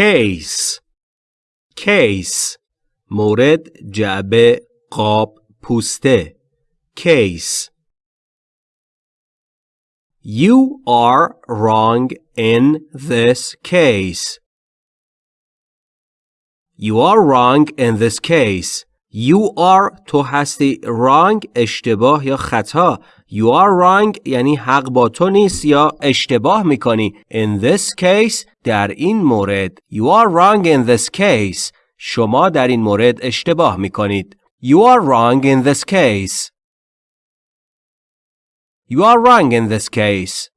case case مورد جعبه قاب پوسته case You are wrong in this case. You are wrong in this case. You are تو هستی wrong اشتباه یا خطا You are wrong یعنی حق با تو نیست یا اشتباه میکنی In this case در این مورد You are wrong in this case شما در این مورد اشتباه میکنید You are wrong in this case You are wrong in this case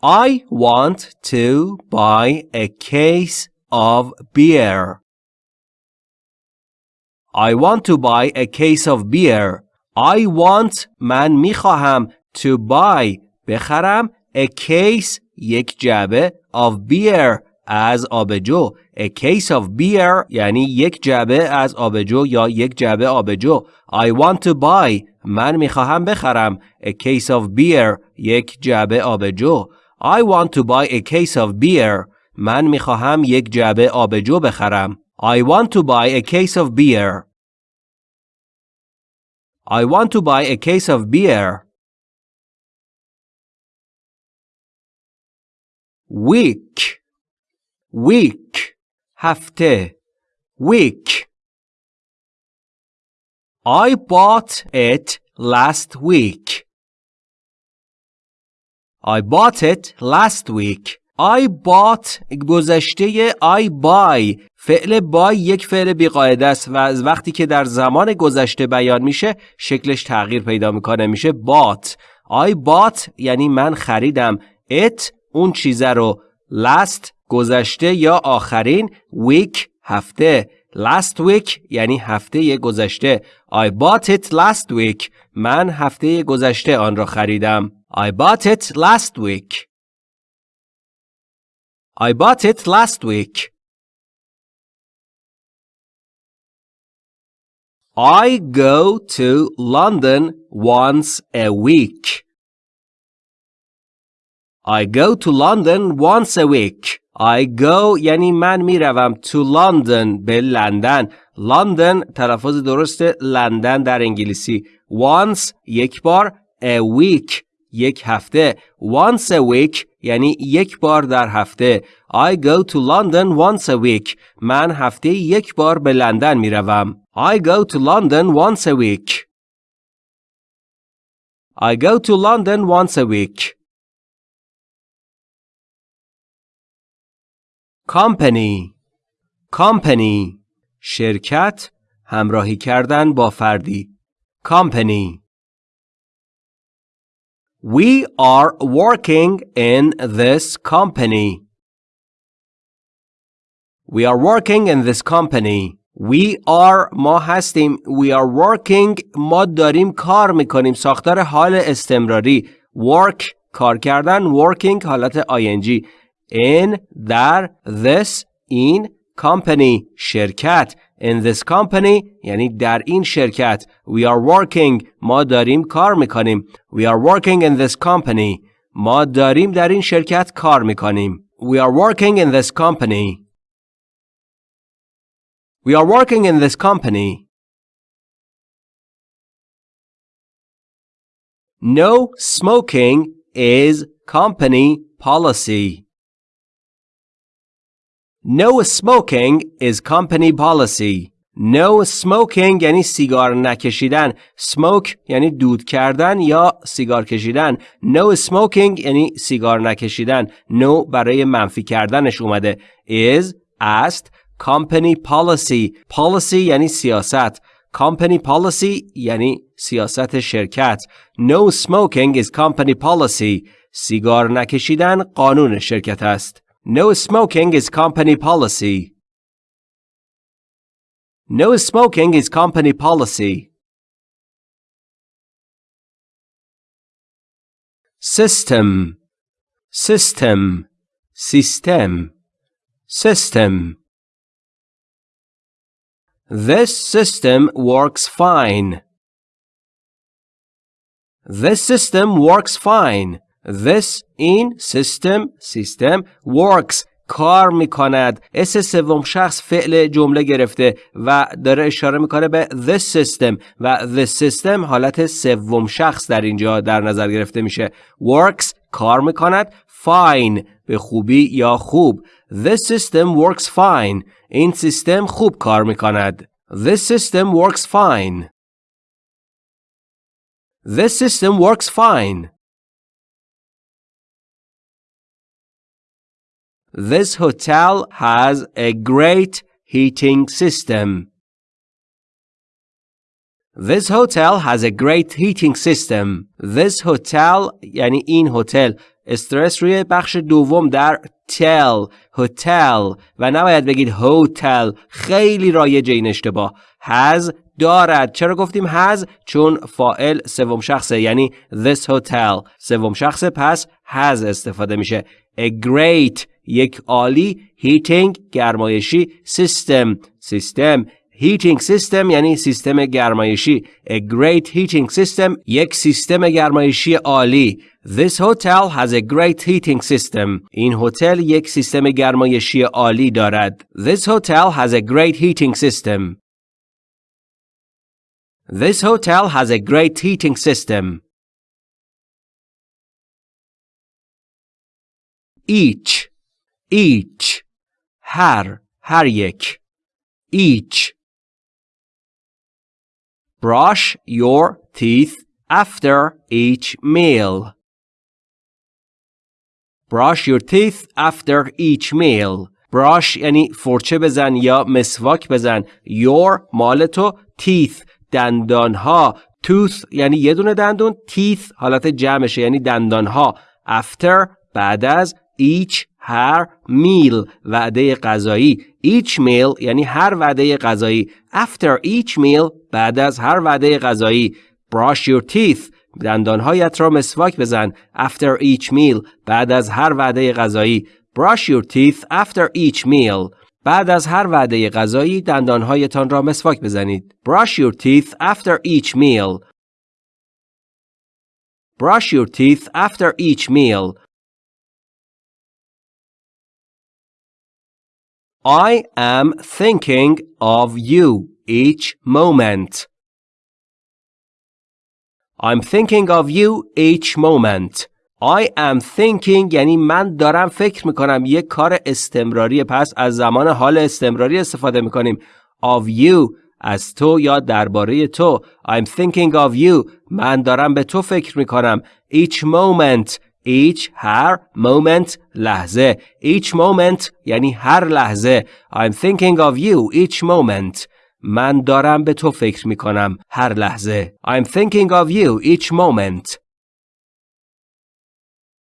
I want to buy a case of beer. I want to buy a case of beer. I want من می‌خواهم to buy بخرم a case یک جعبه of beer از آبجو. A case of beer یعنی یک جعبه از آبجو یا یک جعبه آبجو. I want to buy من می‌خواهم بخرم. A case of beer یک جعبه آبجو. I want to buy a case of beer من می‌خواهم یک جعبه آبجو بخرم. I want to buy a case of beer I want to buy a case of beer week week هفته week I bought it last week I bought it last week I bought گذشته I buy. فعل buy یک فعل بیقاعده است و از وقتی که در زمان گذشته بیان میشه شکلش تغییر پیدا می‌کنه میشه bought. I bought یعنی من خریدم. It اون چیزه رو. Last گذشته یا آخرین week هفته. Last week یعنی هفته گذشته. I bought it last week. من هفته گذشته آن را خریدم. I bought it last week. I bought it last week I go to London once a week. I go to London once a week. I go یعنی من میروم to London به لندن. London تلفظ درست لندن در انگلیسی. Once یک بار a week یک هفته. Once a week یعنی یک بار در هفته. I go to London once a week. من هفته یک بار به لندن می‌روم. I go to London once a week. I go to London once a week. Company Company شرکت همراهی کردن با فردی Company We are working in this company. We are working in this company. We are ما هستیم We are working ما داریم کار میکنیم ساختار حال استمراری Work کار کردن Working حالت ing In در This این company شرکت In this company یعنی در این شرکت We are working ما داریم کار میکنیم We are working in this company ما داریم در این شرکت کار میکنیم We are working in this company We are working in this company. No smoking is company policy. No smoking is company policy. No smoking یعنی سیگار نکشیدن. Smoke یعنی دود کردن یا سیگار کشیدن. No smoking یعنی سیگار نکشیدن. No برای منفی کردنش اومده. Is است company policy policy یعنی سیاست company policy یعنی سیاست شرکت no smoking is company policy سیگار نکشیدن قانون شرکت است no smoking is company policy. No smoking is company policy. System. System. System. System. This system works fine. This system works fine. This این سیستم سیستم works. کار می‌کند. اس سوم شخص فعل جمله گرفته و داره اشاره می‌کنه به this system و the system حالت سوم شخص در اینجا در نظر گرفته میشه. Works کار می‌کند. Fine به خوبی یا خوب. This system works fine. این سیستم خوب کار می‌کند. This system works fine. This system works fine. This hotel has a great heating system. This hotel has a great heating system. This hotel یعنی این هتل استرس روی بخش دوم در تل هتل و نباید بگید هتل خیلی رایج این اشتباه has دارد چرا گفتیم has چون فائل سوم شخصه یعنی this hotel سوم شخصه پس has استفاده میشه a great یک عالی heating گرمایشی system سیستم heating system یعنی سیستم گرمایشی a great heating system یک سیستم گرمایشی عالی This hotel has a great heating system. این هتل یک سیستم گرمایشی عالی دارد. This hotel has a great heating system. This hotel has a great heating system. Each each هر هر یک each brush your teeth after each meal brush your teeth after each meal brush یعنی فرچه بزن یا مسواک بزن your مال تو teeth دندان ها tooth یعنی یه دونه دندون teeth حالت جمعشه یعنی دندان ها after بعد از each هر meal وعده غذایی each meal یعنی هر وعده غذایی after each meal بعد از هر وعده غذایی brush your teeth دندانهایت را مسواک بزن after each meal بعد از هر وعده غذایی brush your teeth after each meal بعد از هر وعده غذایی دندانهایتان را مسواک بزنید brush your teeth after each meal brush your teeth after each meal I am thinking of you each moment. I'm thinking of you each moment. I am thinking یعنی من دارم فکر میکنم یک کار استمراری پس از زمان حال استمراری استفاده میکنیم of you از تو یا درباره تو I'm thinking of you من دارم به تو فکر میکنم each moment each هر moment لحظه each moment یعنی هر لحظه I'm thinking of you each moment من دارم به تو فکر می کنم هر لحظه I'm thinking of you each moment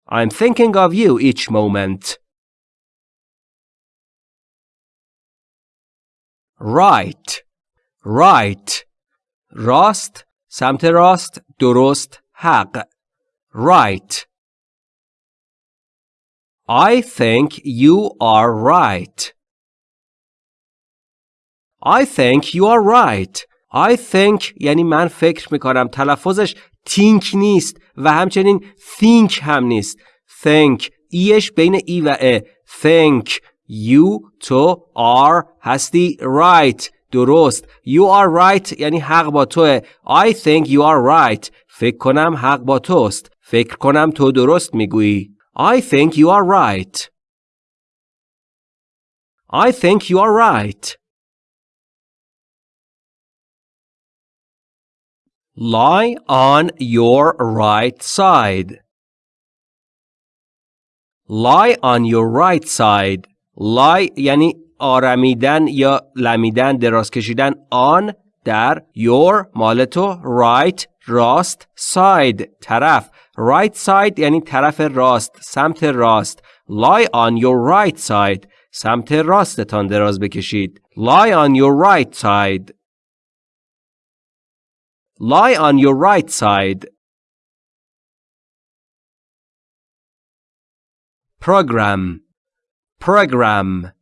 I'm thinking of you each moment right right راست سمت راست درست حق right I think you are right. I think you are right. I think یعنی من فکر میکنم تلفظش think نیست و همچنین think هم نیست. think ایش بین ای و ا. think you تو are هستی right درست. You are right یعنی حق با توه. I think you are right. فکر کنم حق با توست. فکر کنم تو درست میگویی. I think you are right. I think you are right. Lie on your right side. Lie on your right side. Lie یعنی آرمیدن یا لمیدن دراز کشیدن on در your مال تو right راست side طرف right side یعنی طرف راست سمت راست lie on your right side سمت راستتان دراز بکشید lie on your right side lie on your right side program program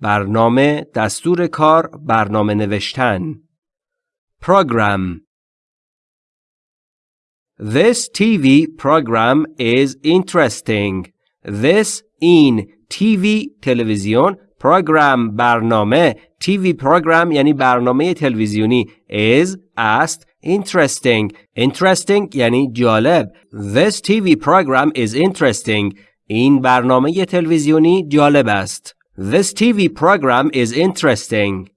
برنامه دستور کار برنامه نوشتن program This TV program is interesting. This این TV تلویزیون program برنامه TV program یعنی برنامه تلویزیونی is است interesting interesting یعنی جالب This TV program is interesting این برنامه تلویزیونی جالب است This TV program is interesting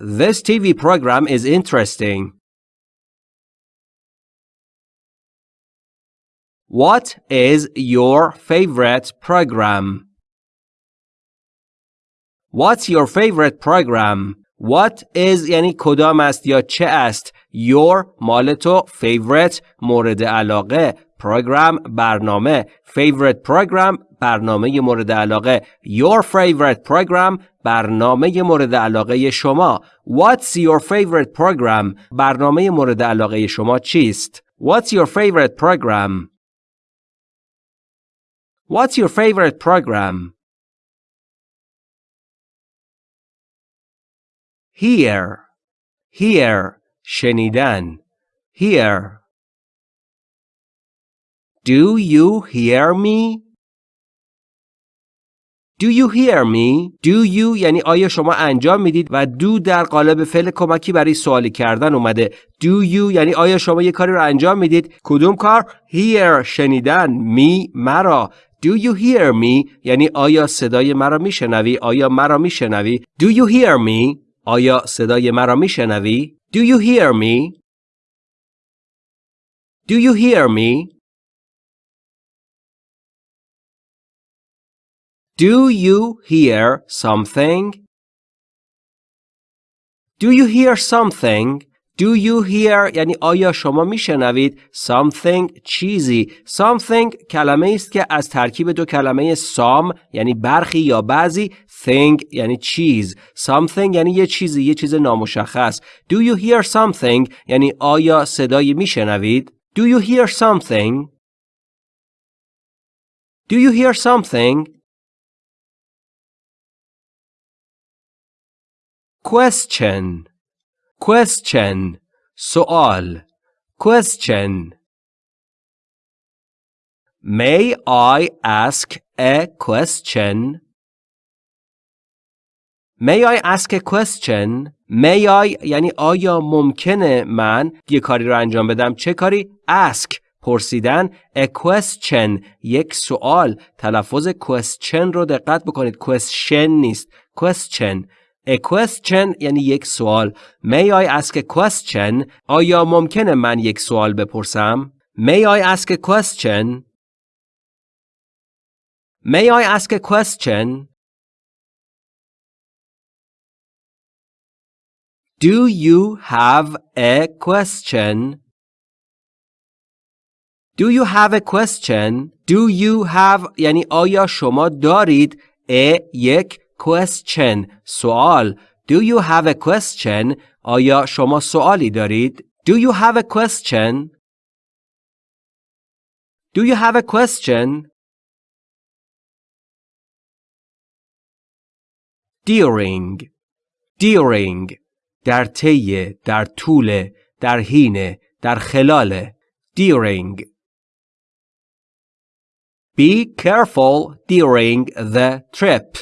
This TV program is interesting What is your favorite program? What's your favorite program? What is یعنی کدام است یا چه است Your مال تو favorite مورد علاقه program برنامه favorite program برنامه مورد علاقه Your favorite program برنامه مورد علاقه شما What's your favorite program برنامه مورد علاقه شما چیست What's your favorite program What's your favorite program Hear Hear شنیدن Hear Do you hear me? Do you hear me? Do you یعنی آیا شما انجام می‌دید و do در قالب فعل کمکی برای سوالی کردن اومده. Do you یعنی آیا شما یه کاری رو انجام می‌دید؟ کدوم کار؟ Hear شنیدن me مرا. Do you hear me یعنی آیا صدای مرا میشنوی؟ آیا مرا میشنوی؟ Do you hear me آیا صدای مرا میشنوی؟ Do you hear me? Do you hear me? Do you hear something? Do you hear something? Do you hear یعنی آیا شما میشنوید something چیزی something کلمه است که از ترکیب دو کلمه some یعنی برخی یا بعضی thing یعنی چیز something یعنی یه چیزی یه چیز نامشخص Do you hear something یعنی آیا صدایی میشنوید Do you hear something Do you hear something Question question سوال question May I ask a question? May I ask a question? May I یعنی آیا ممکنه من یه کاری رو انجام بدم چه کاری؟ ask پرسیدن a question یک سوال تلفظ question رو دقت بکنید question نیست question A question یعنی یک سوال. May I ask a question? آیا ممکنه من یک سوال بپرسم؟ May I ask a question? May I ask a question? Do you have a question? Do you have a question? Do you have یعنی آیا شما دارید a یک question سوال Do you have a question آیا شما سوالی دارید Do you have a question Do you have a question During During در طی در طول در حین در خلال During Be careful during the trip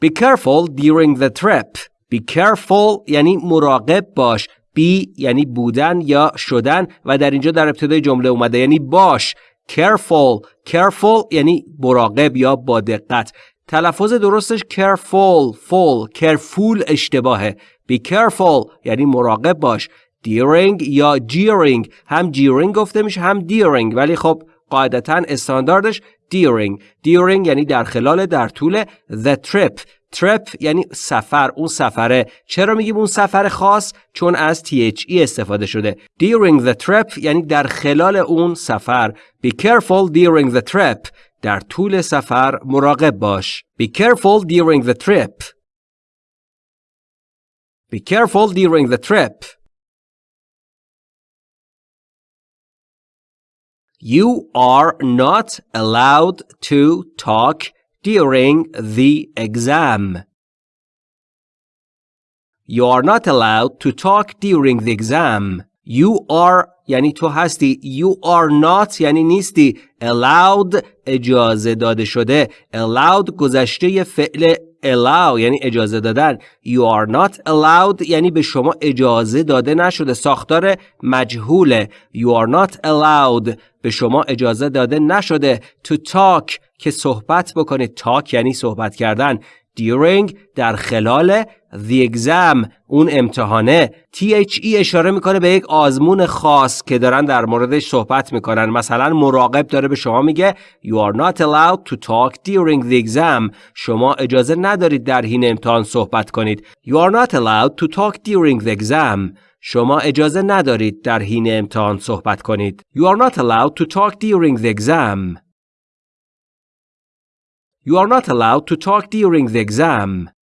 Be careful during the trip. Be careful یعنی مراقب باش. Be یعنی بودن یا شدن و در اینجا در ابتدای جمله اومده یعنی باش. Careful. Careful یعنی مراقب یا با دقت. تلفظ درستش careful. Full. Careful اشتباهه. Be careful یعنی مراقب باش. During یا during هم during گفته میشه هم during ولی خب قاعدتا استانداردش during during یعنی در خلال در طول the trip trip یعنی سفر اون سفره چرا میگیم اون سفر خاص چون از THE استفاده شده during the trip یعنی در خلال اون سفر be careful during the trip در طول سفر مراقب باش be careful during the trip be careful during the trip You are not allowed to talk during the exam. You are not allowed to talk during the exam. You are یعنی تو هستی You are not یعنی نیستی Allowed اجازه داده شده Allowed گذشته فعل allow یعنی اجازه دادن. You are not allowed یعنی به شما اجازه داده نشده. ساختار مجهوله. You are not allowed به شما اجازه داده نشده. To talk که صحبت بکنید. Talk یعنی صحبت کردن. During در خلال the exam اون امتحانه THE اشاره می‌کنه به یک آزمون خاص که دارن در موردش صحبت می‌کنن مثلا مراقب داره به شما میگه You are not allowed to talk during the exam شما اجازه ندارید در حین امتحان صحبت کنید You are not allowed to talk during the exam شما اجازه ندارید در حین امتحان صحبت کنید You are not allowed to talk during the exam You are not allowed to talk during the exam